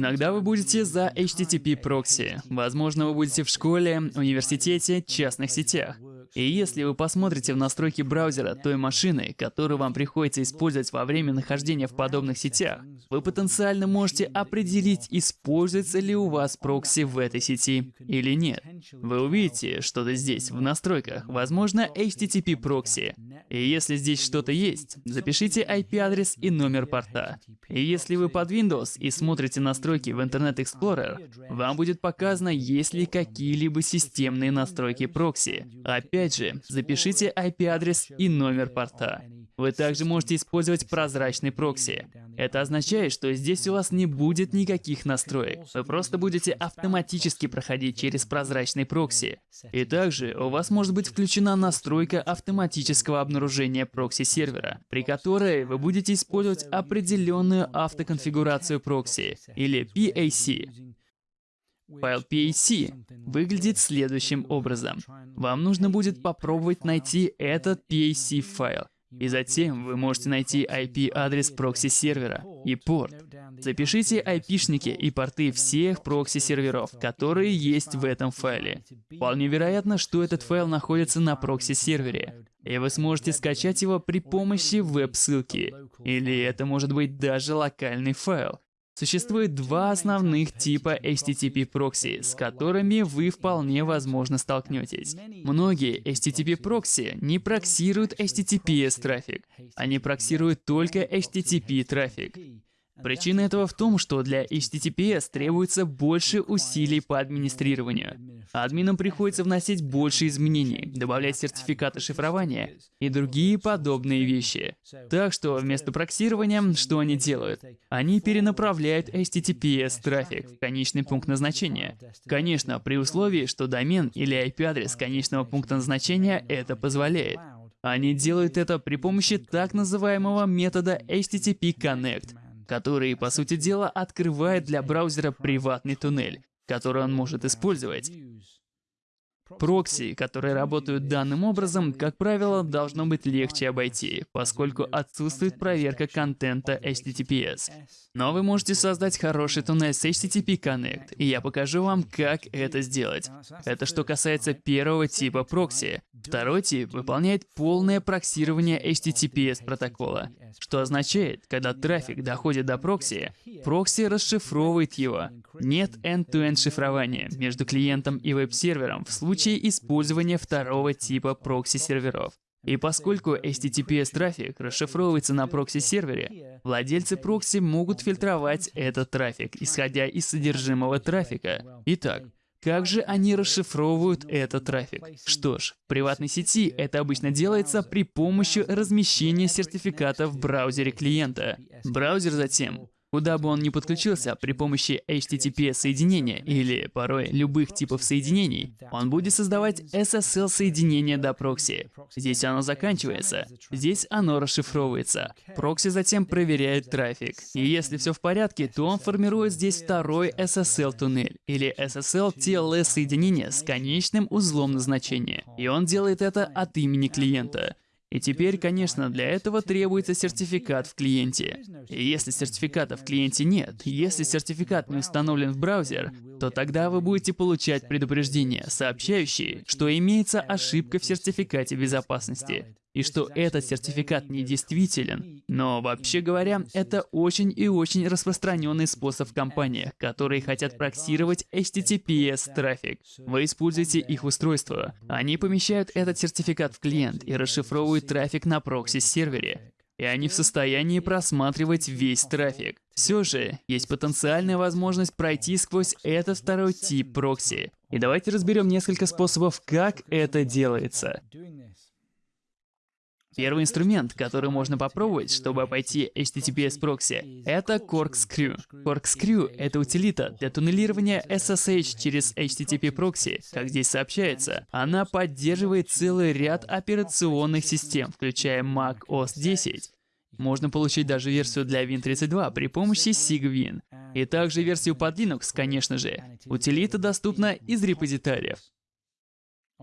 Иногда вы будете за HTTP прокси. Возможно, вы будете в школе, университете, частных сетях. И если вы посмотрите в настройки браузера той машины, которую вам приходится использовать во время нахождения в подобных сетях, вы потенциально можете определить, используется ли у вас прокси в этой сети или нет. Вы увидите что-то здесь, в настройках, возможно, HTTP прокси. И если здесь что-то есть, запишите IP-адрес и номер порта. И если вы под Windows и смотрите настройки в Internet Explorer, вам будет показано, есть ли какие-либо системные настройки прокси. Опять же, запишите IP-адрес и номер порта. Вы также можете использовать прозрачный прокси. Это означает, что здесь у вас не будет никаких настроек. Вы просто будете автоматически проходить через прозрачный прокси. И также у вас может быть включена настройка автоматического обнаружения прокси-сервера, при которой вы будете использовать определенную автоконфигурацию прокси, или PAC. Файл PAC выглядит следующим образом. Вам нужно будет попробовать найти этот PAC файл. И затем вы можете найти IP-адрес прокси-сервера и порт. Запишите IP-шники и порты всех прокси-серверов, которые есть в этом файле. Вполне вероятно, что этот файл находится на прокси-сервере, и вы сможете скачать его при помощи веб-ссылки. Или это может быть даже локальный файл. Существует два основных типа HTTP прокси, с которыми вы вполне возможно столкнетесь. Многие HTTP прокси не проксируют HTTPS трафик, они проксируют только HTTP трафик. Причина этого в том, что для HTTPS требуется больше усилий по администрированию. Админам приходится вносить больше изменений, добавлять сертификаты шифрования и другие подобные вещи. Так что вместо проксирования, что они делают? Они перенаправляют HTTPS трафик в конечный пункт назначения. Конечно, при условии, что домен или IP-адрес конечного пункта назначения это позволяет. Они делают это при помощи так называемого метода HTTP Connect, который, по сути дела, открывает для браузера приватный туннель, который он может использовать. Прокси, которые работают данным образом, как правило, должно быть легче обойти, поскольку отсутствует проверка контента HTTPS. Но вы можете создать хороший туннель с HTTP Connect, и я покажу вам, как это сделать. Это что касается первого типа прокси. Второй тип выполняет полное проксирование HTTPS протокола, что означает, когда трафик доходит до прокси, прокси расшифровывает его. Нет end-to-end -end шифрования между клиентом и веб-сервером в случае использования второго типа прокси-серверов. И поскольку HTTPS-трафик расшифровывается на прокси-сервере, владельцы прокси могут фильтровать этот трафик, исходя из содержимого трафика. Итак, как же они расшифровывают этот трафик? Что ж, в приватной сети это обычно делается при помощи размещения сертификата в браузере клиента. Браузер затем Куда бы он ни подключился при помощи HTTP соединения или порой любых типов соединений, он будет создавать SSL соединение до прокси. Здесь оно заканчивается, здесь оно расшифровывается. Прокси затем проверяет трафик. И если все в порядке, то он формирует здесь второй SSL туннель или SSL TLS соединение с конечным узлом назначения. И он делает это от имени клиента. И теперь, конечно, для этого требуется сертификат в клиенте. И если сертификата в клиенте нет, если сертификат не установлен в браузер, то тогда вы будете получать предупреждение, сообщающие, что имеется ошибка в сертификате безопасности и что этот сертификат недействителен. Но вообще говоря, это очень и очень распространенный способ в компаниях, которые хотят проксировать HTTPS трафик. Вы используете их устройство. Они помещают этот сертификат в клиент и расшифровывают трафик на прокси-сервере. И они в состоянии просматривать весь трафик. Все же, есть потенциальная возможность пройти сквозь этот второй тип прокси. И давайте разберем несколько способов, как это делается. Первый инструмент, который можно попробовать, чтобы обойти HTTPS прокси, это Corkscrew. Corkscrew — это утилита для туннелирования SSH через HTTP прокси. Как здесь сообщается, она поддерживает целый ряд операционных систем, включая Mac OS 10. Можно получить даже версию для Win32 при помощи SIGWin. И также версию под Linux, конечно же. Утилита доступна из репозиториев.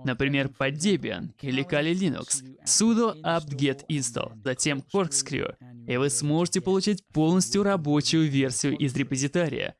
Например, под Debian или Kali Linux, sudo apt-get install, затем corkscrew, и вы сможете получить полностью рабочую версию из репозитория.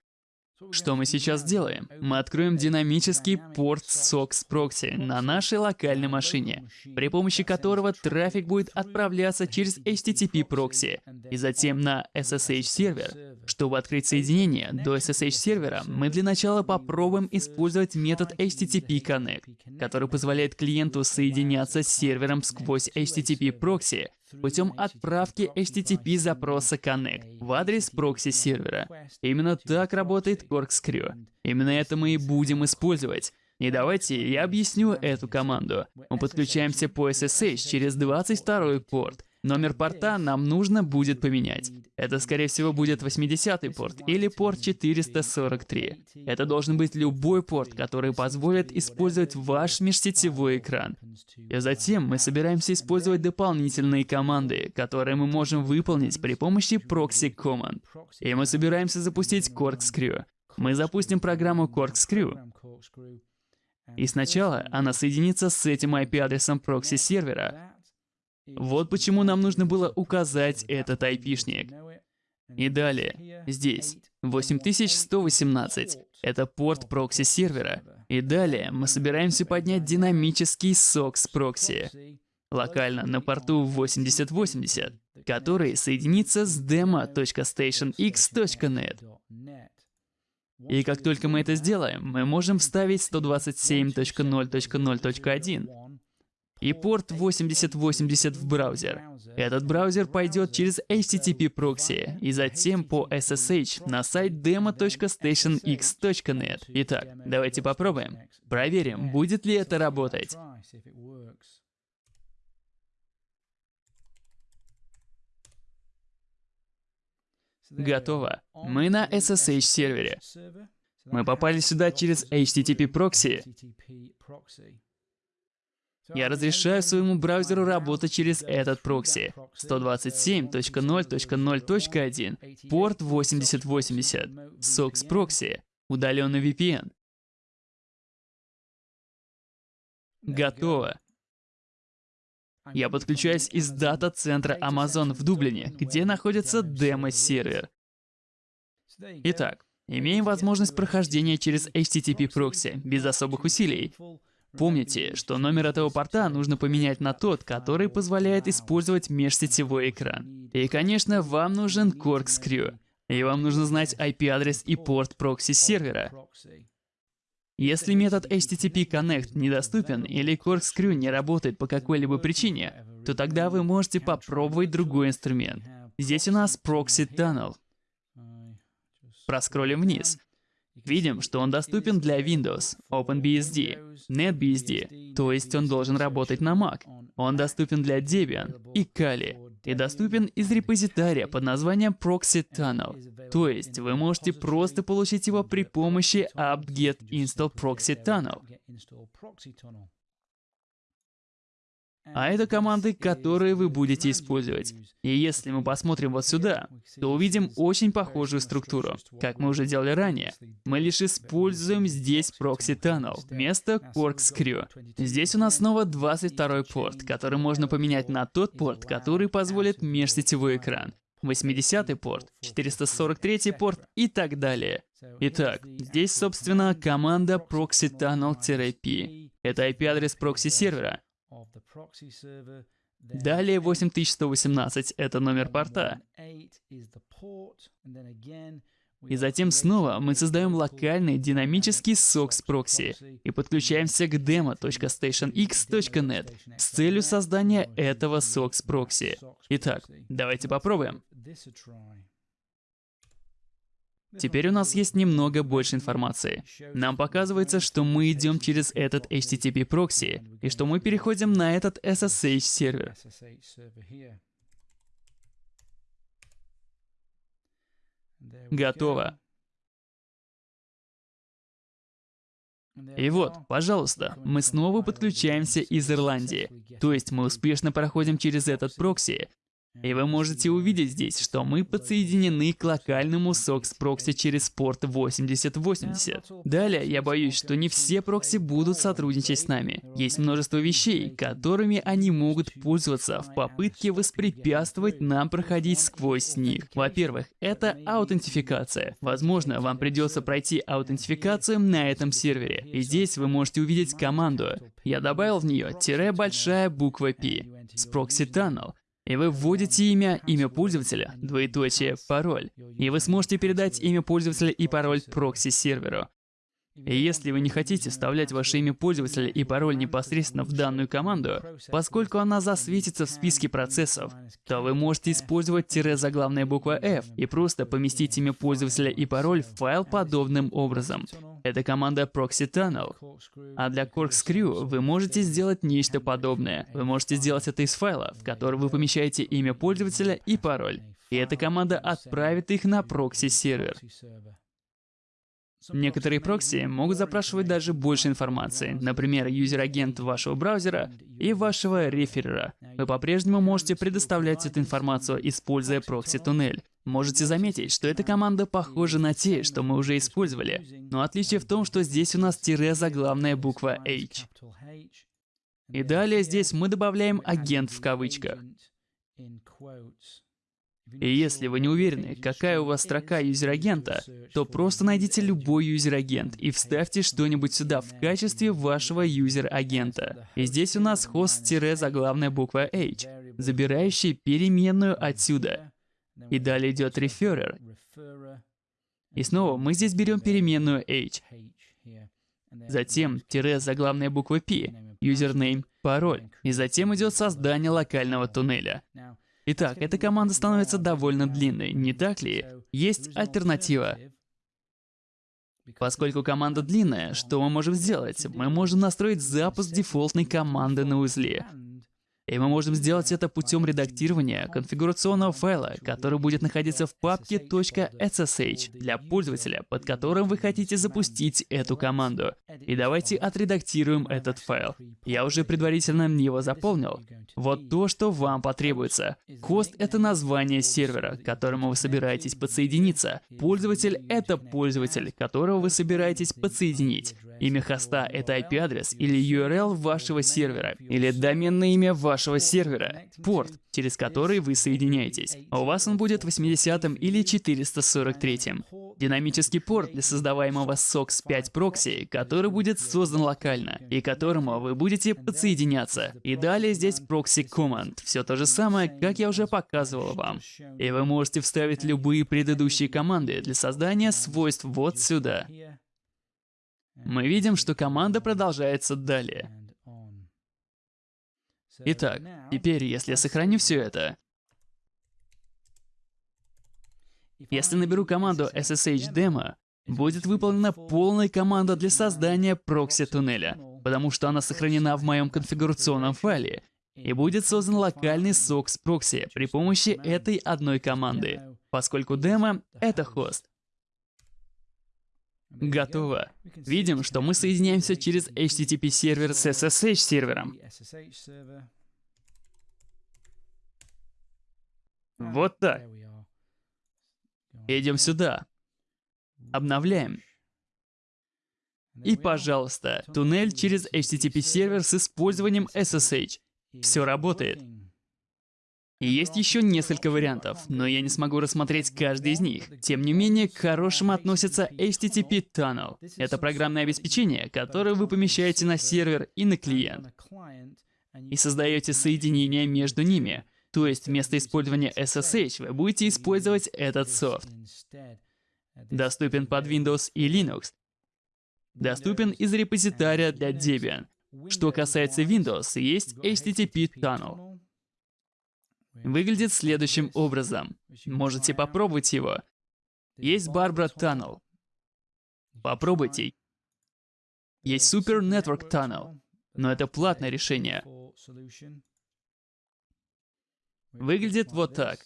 Что мы сейчас сделаем? Мы откроем динамический порт SOX Proxy на нашей локальной машине, при помощи которого трафик будет отправляться через HTTP прокси и затем на SSH сервер. Чтобы открыть соединение до SSH сервера, мы для начала попробуем использовать метод HTTP Connect, который позволяет клиенту соединяться с сервером сквозь HTTP прокси путем отправки HTTP запроса Connect в адрес прокси сервера. Именно так работает Corkscrew. Именно это мы и будем использовать. И давайте я объясню эту команду. Мы подключаемся по SSH через 22 порт. Номер порта нам нужно будет поменять. Это, скорее всего, будет 80-й порт или порт 443. Это должен быть любой порт, который позволит использовать ваш межсетевой экран. И затем мы собираемся использовать дополнительные команды, которые мы можем выполнить при помощи proxy command. И мы собираемся запустить Corkscrew. Мы запустим программу Corkscrew. И сначала она соединится с этим IP-адресом прокси-сервера, вот почему нам нужно было указать этот айпишник. И далее, здесь, 8118, это порт прокси сервера. И далее мы собираемся поднять динамический SOX прокси, локально на порту 8080, который соединится с demo.stationx.net. И как только мы это сделаем, мы можем вставить 127.0.0.1 и порт 8080 в браузер. Этот браузер пойдет через HTTP прокси и затем по SSH на сайт demo.stationx.net. Итак, давайте попробуем. Проверим, будет ли это работать. Готово. Мы на SSH сервере. Мы попали сюда через HTTP прокси. Я разрешаю своему браузеру работать через этот прокси. 127.0.0.1, порт 8080, SOX прокси, удаленный VPN. Готово. Я подключаюсь из дата-центра Amazon в Дублине, где находится демо-сервер. Итак, имеем возможность прохождения через HTTP прокси без особых усилий. Помните, что номер этого порта нужно поменять на тот, который позволяет использовать межсетевой экран. И, конечно, вам нужен Corkscrew. И вам нужно знать IP-адрес и порт прокси сервера. Если метод HTTP Connect недоступен или Corkscrew не работает по какой-либо причине, то тогда вы можете попробовать другой инструмент. Здесь у нас Proxy Tunnel. Проскроллим вниз. Видим, что он доступен для Windows, OpenBSD, NetBSD, то есть он должен работать на Mac. Он доступен для Debian и Kali и доступен из репозитория под названием Proxy Tunnel. То есть вы можете просто получить его при помощи apt-get install proxy tunnel. А это команды, которые вы будете использовать. И если мы посмотрим вот сюда, то увидим очень похожую структуру. Как мы уже делали ранее, мы лишь используем здесь Proxy Tunnel вместо Corkscrew. Здесь у нас снова 22 порт, который можно поменять на тот порт, который позволит межсетевой экран. 80 порт, 443 порт и так далее. Итак, здесь, собственно, команда proxy tunnel-p. Это IP-адрес прокси-сервера, Далее 8118 — это номер порта. И затем снова мы создаем локальный динамический SOX прокси и подключаемся к demo.stationx.net с целью создания этого SOX прокси. Итак, давайте попробуем. Теперь у нас есть немного больше информации. Нам показывается, что мы идем через этот HTTP прокси, и что мы переходим на этот SSH сервер. Готово. И вот, пожалуйста, мы снова подключаемся из Ирландии. То есть мы успешно проходим через этот прокси, И вы можете увидеть здесь, что мы подсоединены к локальному SOX прокси через порт 8080. Далее, я боюсь, что не все прокси будут сотрудничать с нами. Есть множество вещей, которыми они могут пользоваться в попытке воспрепятствовать нам проходить сквозь них. Во-первых, это аутентификация. Возможно, вам придется пройти аутентификацию на этом сервере. И здесь вы можете увидеть команду. Я добавил в нее тире большая буква P с Proxy Tunnel. И вы вводите имя, имя пользователя, двоеточие, пароль. И вы сможете передать имя пользователя и пароль прокси-серверу. И если вы не хотите вставлять ваше имя пользователя и пароль непосредственно в данную команду, поскольку она засветится в списке процессов, то вы можете использовать тире заглавная буква F и просто поместить имя пользователя и пароль в файл подобным образом. Это команда Proxy Tunnel. А для Corkscrew вы можете сделать нечто подобное. Вы можете сделать это из файла, в который вы помещаете имя пользователя и пароль. И эта команда отправит их на прокси-сервер. Некоторые прокси могут запрашивать даже больше информации, например, user-agent вашего браузера и вашего реферера. Вы по-прежнему можете предоставлять эту информацию, используя прокси-туннель. Можете заметить, что эта команда похожа на те, что мы уже использовали, но отличие в том, что здесь у нас тире заглавная буква H. И далее здесь мы добавляем агент в кавычках. И если вы не уверены, какая у вас строка user-agent а, то просто найдите любой user-agent и вставьте что-нибудь сюда в качестве вашего user-agent а. И здесь у нас хост-заглавная буква H, забирающий переменную отсюда. И далее идет referrer. И снова мы здесь берем переменную H. Затем тире заглавная буква P, username, пароль. И затем идет создание локального туннеля. Итак, эта команда становится довольно длинной, не так ли? Есть альтернатива. Поскольку команда длинная, что мы можем сделать? Мы можем настроить запуск дефолтной команды на узле. И мы можем сделать это путем редактирования конфигурационного файла, который будет находиться в папке .ssh для пользователя, под которым вы хотите запустить эту команду. И давайте отредактируем этот файл. Я уже предварительно его заполнил. Вот то, что вам потребуется. Хост — это название сервера, к которому вы собираетесь подсоединиться. Пользователь — это пользователь, которого вы собираетесь подсоединить. Имя хоста — это IP-адрес или URL вашего сервера, или доменное имя вашего сервера, порт, через который вы соединяетесь. А у вас он будет 80 или 443. Динамический порт для создаваемого SOX 5 прокси, который будет создан локально, и которому вы будете подсоединяться. И далее здесь proxy command, все то же самое, как я уже показывал вам. И вы можете вставить любые предыдущие команды для создания свойств вот сюда. Мы видим, что команда продолжается далее. Итак, теперь, если я сохраню все это, если наберу команду ssh-demo, будет выполнена полная команда для создания прокси-туннеля, потому что она сохранена в моем конфигурационном файле, и будет создан локальный SOX прокси при помощи этой одной команды, поскольку демо — это хост. Готово. Видим, что мы соединяемся через HTTP сервер с SSH сервером. Вот так. Идем сюда. Обновляем. И, пожалуйста, туннель через HTTP сервер с использованием SSH. Все работает. И есть еще несколько вариантов, но я не смогу рассмотреть каждый из них. Тем не менее, к хорошим относится HTTP Tunnel. Это программное обеспечение, которое вы помещаете на сервер и на клиент. И создаете соединение между ними. То есть вместо использования SSH вы будете использовать этот софт. Доступен под Windows и Linux. Доступен из репозитария для Debian. Что касается Windows, есть HTTP Tunnel. Выглядит следующим образом. Можете попробовать его. Есть Barbara Tunnel. Попробуйте. Есть Super Network Tunnel, но это платное решение. Выглядит вот так.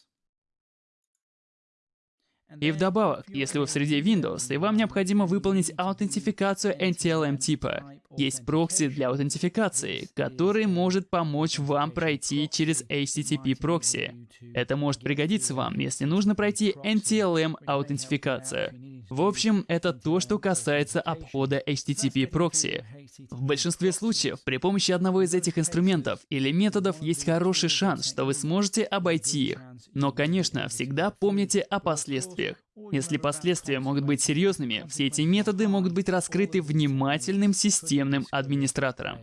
И вдобавок, если вы в среде Windows, и вам необходимо выполнить аутентификацию NTLM типа, есть прокси для аутентификации, который может помочь вам пройти через HTTP прокси. Это может пригодиться вам, если нужно пройти NTLM аутентификацию. В общем, это то, что касается обхода HTTP прокси. В большинстве случаев при помощи одного из этих инструментов или методов есть хороший шанс, что вы сможете обойти их. Но, конечно, всегда помните о последствиях. Если последствия могут быть серьезными, все эти методы могут быть раскрыты внимательным системным администратором.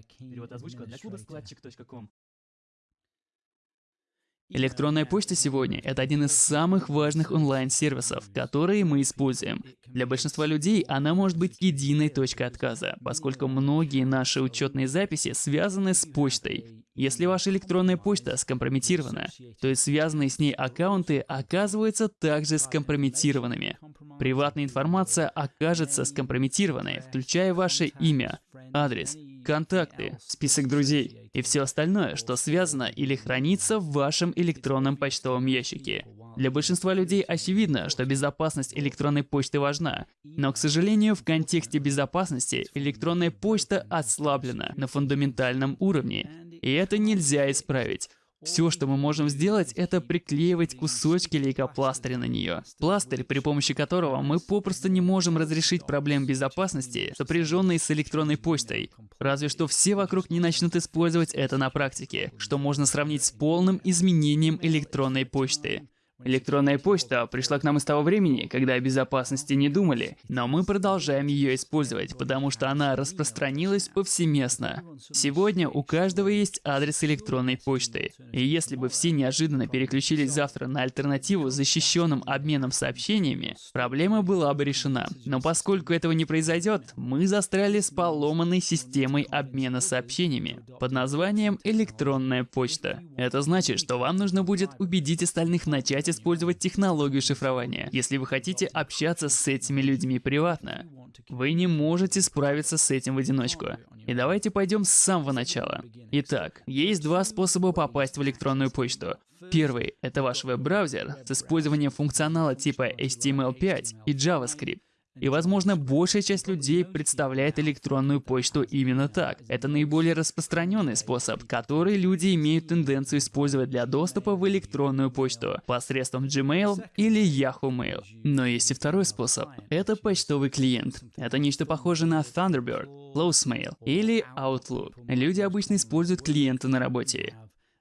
Электронная почта сегодня — это один из самых важных онлайн-сервисов, которые мы используем. Для большинства людей она может быть единой точкой отказа, поскольку многие наши учетные записи связаны с почтой. Если ваша электронная почта скомпрометирована, то и связанные с ней аккаунты оказываются также скомпрометированными. Приватная информация окажется скомпрометированной, включая ваше имя, адрес, контакты, список друзей и все остальное, что связано или хранится в вашем электронном почтовом ящике. Для большинства людей очевидно, что безопасность электронной почты важна, но, к сожалению, в контексте безопасности электронная почта ослаблена на фундаментальном уровне, и это нельзя исправить. Все, что мы можем сделать, это приклеивать кусочки лейкопластыря на нее. Пластырь, при помощи которого мы попросту не можем разрешить проблем безопасности, сопряженные с электронной почтой. Разве что все вокруг не начнут использовать это на практике, что можно сравнить с полным изменением электронной почты. Электронная почта пришла к нам из того времени, когда о безопасности не думали, но мы продолжаем ее использовать, потому что она распространилась повсеместно. Сегодня у каждого есть адрес электронной почты, и если бы все неожиданно переключились завтра на альтернативу защищенным обменом сообщениями, проблема была бы решена. Но поскольку этого не произойдет, мы застряли с поломанной системой обмена сообщениями под названием электронная почта. Это значит, что вам нужно будет убедить остальных начать использовать технологию шифрования, если вы хотите общаться с этими людьми приватно. Вы не можете справиться с этим в одиночку. И давайте пойдем с самого начала. Итак, есть два способа попасть в электронную почту. Первый — это ваш веб-браузер с использованием функционала типа HTML5 и JavaScript. И, возможно, большая часть людей представляет электронную почту именно так. Это наиболее распространенный способ, который люди имеют тенденцию использовать для доступа в электронную почту посредством Gmail или Yahoo Mail. Но есть и второй способ. Это почтовый клиент. Это нечто похожее на Thunderbird, Closemail или Outlook. Люди обычно используют клиенты на работе.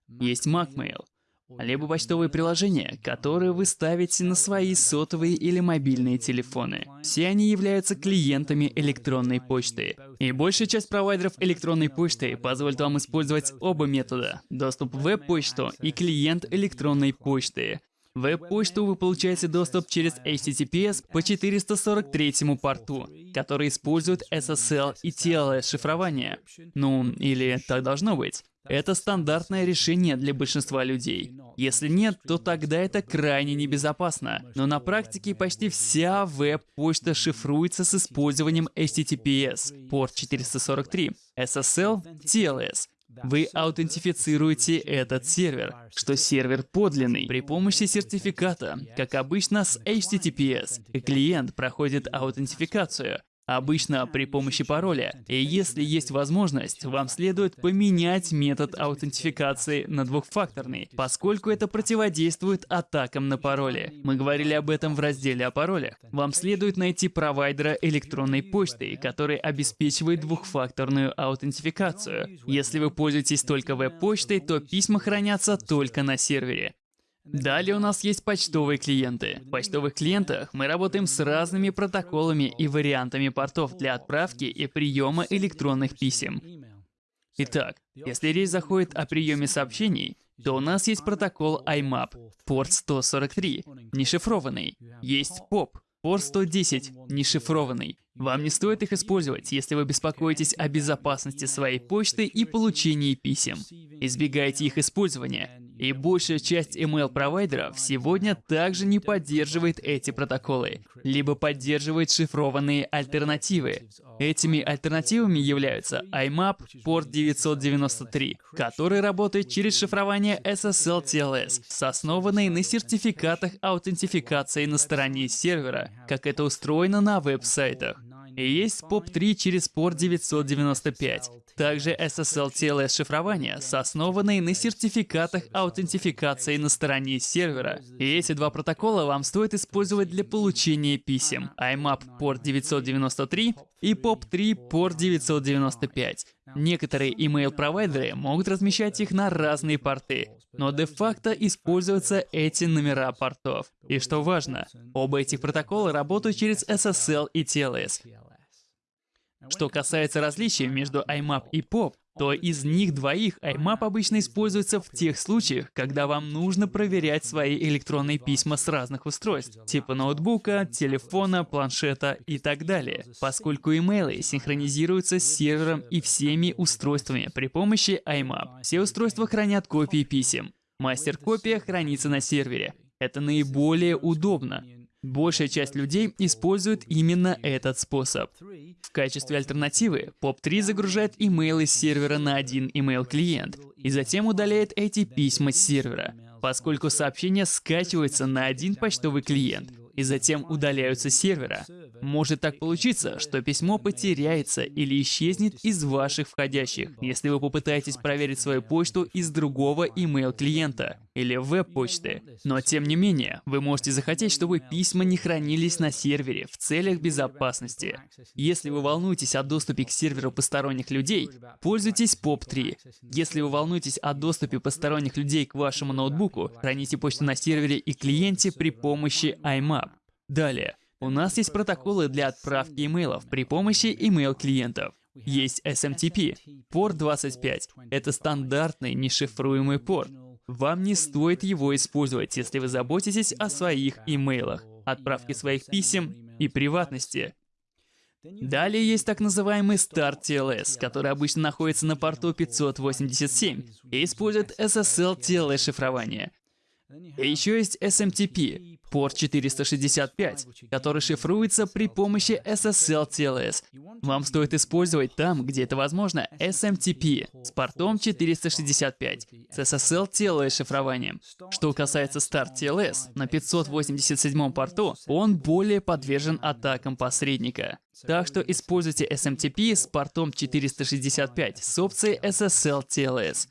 Есть MacMail, либо почтовые приложения, которые вы ставите на свои сотовые или мобильные телефоны. Все они являются клиентами электронной почты. И большая часть провайдеров электронной почты позволит вам использовать оба метода — доступ в веб-почту и клиент электронной почты. В веб-почту вы получаете доступ через HTTPS по 443 порту, который использует SSL и TLS шифрование. Ну, или так должно быть. Это стандартное решение для большинства людей. Если нет, то тогда это крайне небезопасно. Но на практике почти вся веб-почта шифруется с использованием HTTPS, порт 443, SSL, TLS. Вы аутентифицируете этот сервер, что сервер подлинный, при помощи сертификата, как обычно с HTTPS. Клиент проходит аутентификацию, Обычно при помощи пароля. И если есть возможность, вам следует поменять метод аутентификации на двухфакторный, поскольку это противодействует атакам на пароли. Мы говорили об этом в разделе о паролях. Вам следует найти провайдера электронной почты, который обеспечивает двухфакторную аутентификацию. Если вы пользуетесь только веб-почтой, то письма хранятся только на сервере. Далее у нас есть почтовые клиенты. В почтовых клиентах мы работаем с разными протоколами и вариантами портов для отправки и приема электронных писем. Итак, если речь заходит о приеме сообщений, то у нас есть протокол IMAP, порт 143, нешифрованный. Есть POP, порт 110, нешифрованный. Вам не стоит их использовать, если вы беспокоитесь о безопасности своей почты и получении писем. Избегайте их использования. И большая часть email-провайдеров сегодня также не поддерживает эти протоколы, либо поддерживает шифрованные альтернативы. Этими альтернативами являются IMAP порт 993, который работает через шифрование SSL TLS с основанной на сертификатах аутентификации на стороне сервера, как это устроено на веб-сайтах. И есть POP3 через порт 995. Также SSL TLS шифрование с основанной на сертификатах аутентификации на стороне сервера. И эти два протокола вам стоит использовать для получения писем. IMAP порт 993 и POP3 порт 995. Некоторые email-провайдеры могут размещать их на разные порты, но де-факто используются эти номера портов. И что важно, оба этих протокола работают через SSL и TLS. Что касается различий между IMAP и POP, то из них двоих IMAP обычно используется в тех случаях, когда вам нужно проверять свои электронные письма с разных устройств, типа ноутбука, телефона, планшета и так далее, поскольку имейлы синхронизируются с сервером и всеми устройствами при помощи IMAP. Все устройства хранят копии писем. Мастер-копия хранится на сервере. Это наиболее удобно, Большая часть людей использует именно этот способ. В качестве альтернативы POP3 загружает имейлы с сервера на один email-клиент и затем удаляет эти письма с сервера, поскольку сообщения скачиваются на один почтовый клиент и затем удаляются с сервера. Может так получиться, что письмо потеряется или исчезнет из ваших входящих, если вы попытаетесь проверить свою почту из другого email-клиента или веб-почты. Но тем не менее, вы можете захотеть, чтобы письма не хранились на сервере в целях безопасности. Если вы волнуетесь о доступе к серверу посторонних людей, пользуйтесь POP3. Если вы волнуетесь о доступе посторонних людей к вашему ноутбуку, храните почту на сервере и клиенте при помощи IMAP. Далее, у нас есть протоколы для отправки имейлов при помощи email-клиентов. Есть SMTP, порт 25. Это стандартный нешифруемый порт. Вам не стоит его использовать, если вы заботитесь о своих имейлах, отправке своих писем и приватности. Далее есть так называемый Start TLS, который обычно находится на порту 587 и использует SSL TLS шифрование. И еще есть SMTP, порт 465, который шифруется при помощи SSL TLS. Вам стоит использовать там, где это возможно, SMTP с портом 465 с SSL TLS шифрованием. Что касается Start TLS, на 587 порту он более подвержен атакам посредника. Так что используйте SMTP с портом 465 с опцией SSL TLS.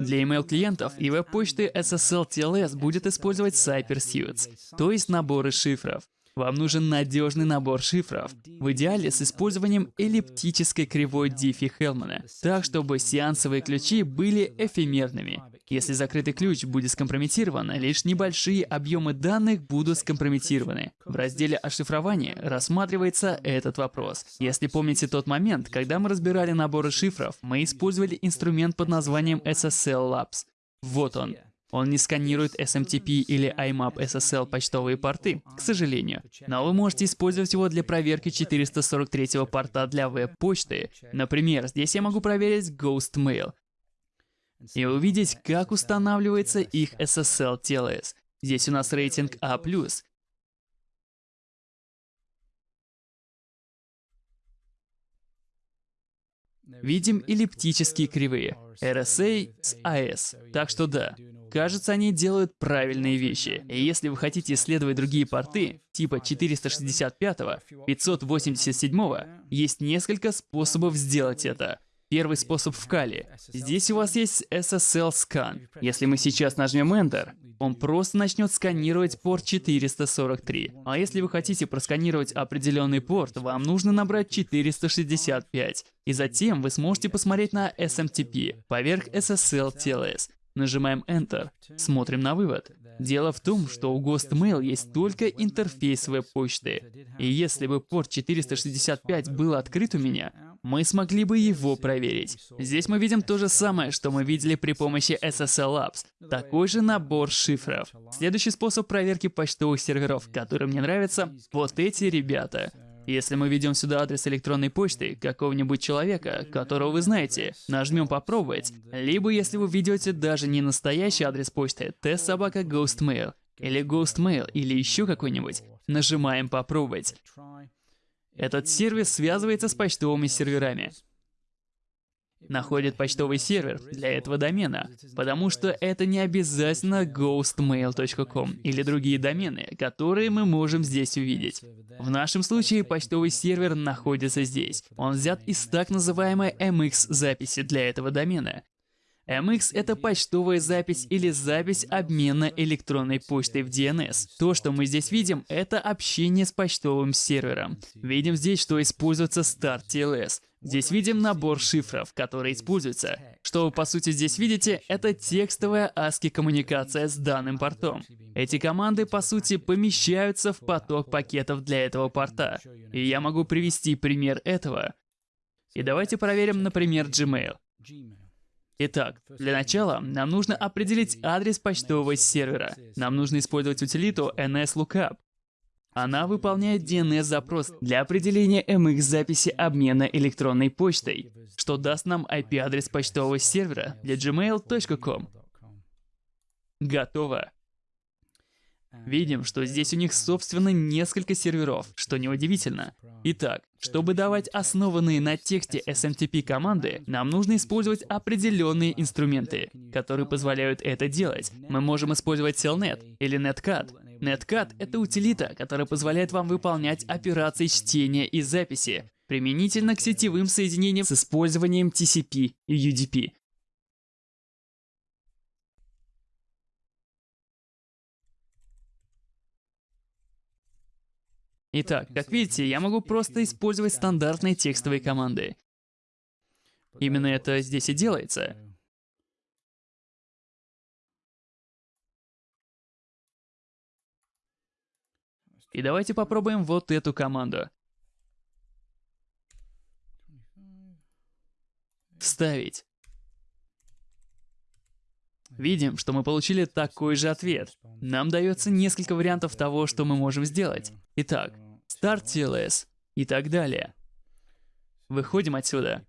Для email-клиентов и веб-почты SSL TLS будет использовать CyberSuits, то есть наборы шифров. Вам нужен надежный набор шифров, в идеале с использованием эллиптической кривой Диффи-Хелмана, так чтобы сеансовые ключи были эфемерными. Если закрытый ключ будет скомпрометирован, лишь небольшие объемы данных будут скомпрометированы. В разделе «Ошифрование» рассматривается этот вопрос. Если помните тот момент, когда мы разбирали наборы шифров, мы использовали инструмент под названием SSL Labs. Вот он. Он не сканирует SMTP или IMAP SSL почтовые порты, к сожалению. Но вы можете использовать его для проверки 443 порта для веб-почты. Например, здесь я могу проверить Ghost Mail и увидеть, как устанавливается их SSL TLS. Здесь у нас рейтинг А+. Видим эллиптические кривые RSA с AS. Так что да, Кажется, они делают правильные вещи. И если вы хотите исследовать другие порты, типа 465, 587, есть несколько способов сделать это. Первый способ в Кали. Здесь у вас есть SSL Scan. Если мы сейчас нажмем Enter, он просто начнет сканировать порт 443. А если вы хотите просканировать определенный порт, вам нужно набрать 465. И затем вы сможете посмотреть на SMTP поверх SSL TLS. Нажимаем Enter, смотрим на вывод. Дело в том, что у GhostMail есть только интерфейс веб-почты. И если бы порт 465 был открыт у меня, мы смогли бы его проверить. Здесь мы видим то же самое, что мы видели при помощи SSL Labs. Такой же набор шифров. Следующий способ проверки почтовых серверов, который мне нравится, вот эти ребята. Если мы введем сюда адрес электронной почты какого-нибудь человека, которого вы знаете, нажмем «Попробовать», либо если вы введете даже не настоящий адрес почты, testsobaka ghostmail, или ghostmail, или еще какой-нибудь, нажимаем «Попробовать». Этот сервис связывается с почтовыми серверами находит почтовый сервер для этого домена, потому что это не обязательно ghostmail.com или другие домены, которые мы можем здесь увидеть. В нашем случае почтовый сервер находится здесь. Он взят из так называемой MX записи для этого домена. MX — это почтовая запись или запись обмена электронной почтой в DNS. То, что мы здесь видим, это общение с почтовым сервером. Видим здесь, что используется Start TLS. Здесь видим набор шифров, которые используются. Что вы по сути здесь видите, это текстовая ASCII коммуникация с данным портом. Эти команды по сути помещаются в поток пакетов для этого порта. И я могу привести пример этого. И давайте проверим, например, Gmail. Итак, для начала нам нужно определить адрес почтового сервера. Нам нужно использовать утилиту NSLOOKUP. Она выполняет DNS-запрос для определения MX-записи обмена электронной почтой, что даст нам IP-адрес почтового сервера для gmail.com. Готово. Видим, что здесь у них собственно несколько серверов, что неудивительно. Итак, чтобы давать основанные на тексте SMTP команды, нам нужно использовать определенные инструменты, которые позволяют это делать. Мы можем использовать Telnet или Netcat, Netcat — это утилита, которая позволяет вам выполнять операции чтения и записи, применительно к сетевым соединениям с использованием TCP и UDP. Итак, как видите, я могу просто использовать стандартные текстовые команды. Именно это здесь и делается. И давайте попробуем вот эту команду. Вставить. Видим, что мы получили такой же ответ. Нам дается несколько вариантов того, что мы можем сделать. Итак, Start TLS и так далее. Выходим отсюда.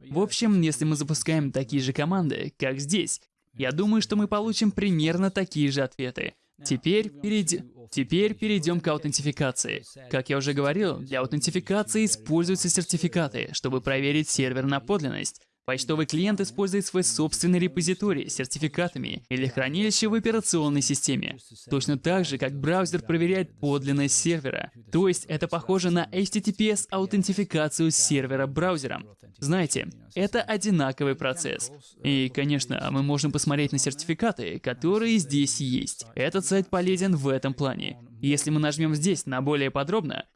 В общем, если мы запускаем такие же команды, как здесь, я думаю, что мы получим примерно такие же ответы. Теперь, перейд... Теперь перейдем к аутентификации. Как я уже говорил, для аутентификации используются сертификаты, чтобы проверить сервер на подлинность. Почтовый клиент использует свой собственный репозиторий с сертификатами или хранилище в операционной системе. Точно так же, как браузер проверяет подлинность сервера. То есть это похоже на HTTPS-аутентификацию сервера браузером. Знаете, это одинаковый процесс. И, конечно, мы можем посмотреть на сертификаты, которые здесь есть. Этот сайт полезен в этом плане. Если мы нажмем здесь на более подробно,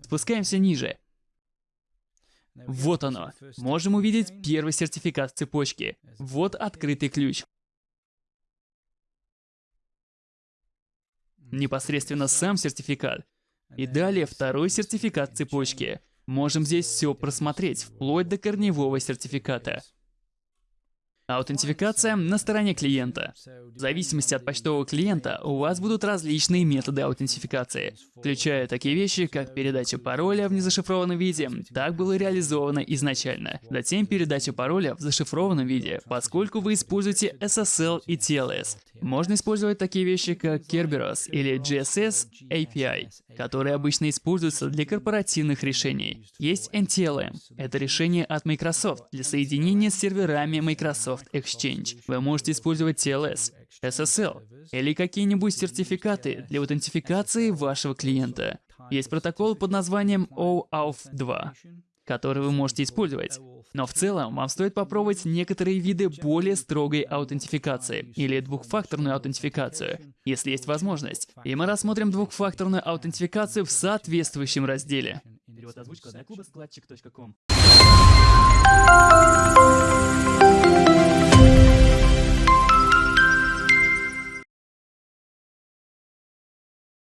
спускаемся ниже, вот оно. Можем увидеть первый сертификат в цепочке. Вот открытый ключ. Непосредственно сам сертификат. И далее второй сертификат в цепочке. Можем здесь все просмотреть, вплоть до корневого сертификата. Аутентификация на стороне клиента. В зависимости от почтового клиента у вас будут различные методы аутентификации, включая такие вещи, как передача пароля в незашифрованном виде, так было реализовано изначально. Затем передача пароля в зашифрованном виде, поскольку вы используете SSL и TLS. Можно использовать такие вещи, как Kerberos или GSS API, которые обычно используются для корпоративных решений. Есть NTLM. Это решение от Microsoft для соединения с серверами Microsoft Exchange. Вы можете использовать TLS, SSL или какие-нибудь сертификаты для аутентификации вашего клиента. Есть протокол под названием OAuth 2 который вы можете использовать. Но в целом вам стоит попробовать некоторые виды более строгой аутентификации или двухфакторную аутентификацию, если есть возможность. И мы рассмотрим двухфакторную аутентификацию в соответствующем разделе. Перевод озвучка